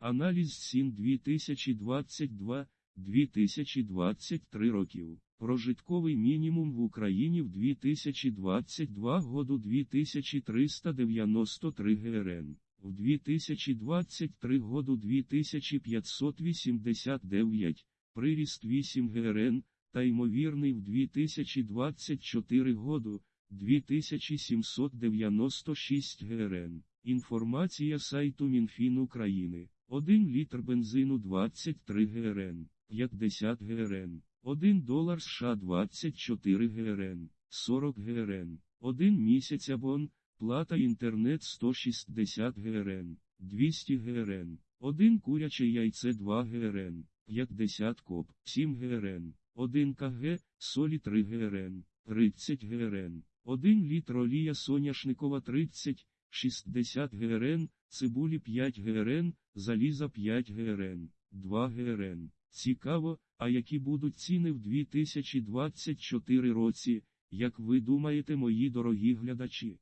Аналіз СІН 2022-2023 років. Прожитковий мінімум в Україні в 2022 году 2393 ГРН, в 2023 году 2589, приріст 8 ГРН, та ймовірний в 2024 году 2796 ГРН. Інформація сайту Мінфін України. 1 літр бензину 23 ГРН, 50 ГРН, 1 долар США 24 ГРН, 40 ГРН, 1 місяць абон, плата інтернет 160 ГРН, 200 ГРН, 1 куряче яйце 2 ГРН, 50 коп, 7 ГРН, 1 КГ, солі 3 ГРН, 30 ГРН, 1 літр олія соняшникова 30, 60 ГРН, цибулі 5 ГРН, заліза 5 ГРН, 2 ГРН. Цікаво, а які будуть ціни в 2024 році, як ви думаєте, мої дорогі глядачі?